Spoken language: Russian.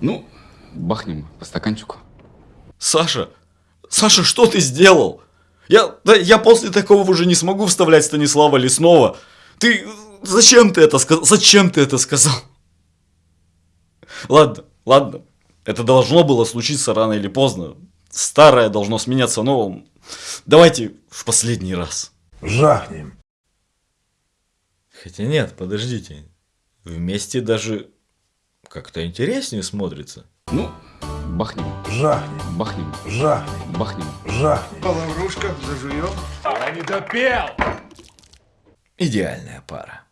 Ну, бахнем по стаканчику. Саша, Саша, что ты сделал? Я, да, я после такого уже не смогу вставлять Станислава Леснова. Ты, зачем ты это сказал? Зачем ты это сказал? Ладно, ладно. Это должно было случиться рано или поздно. Старое должно сменяться новым. Давайте в последний раз. Жахнем. Хотя нет, подождите. Вместе даже как-то интереснее смотрится. Ну, бахнем, Жахнем. бахнем, Жахнем. бахнем. Жахнем. Лаврушка, зажуем. Идеальная пара.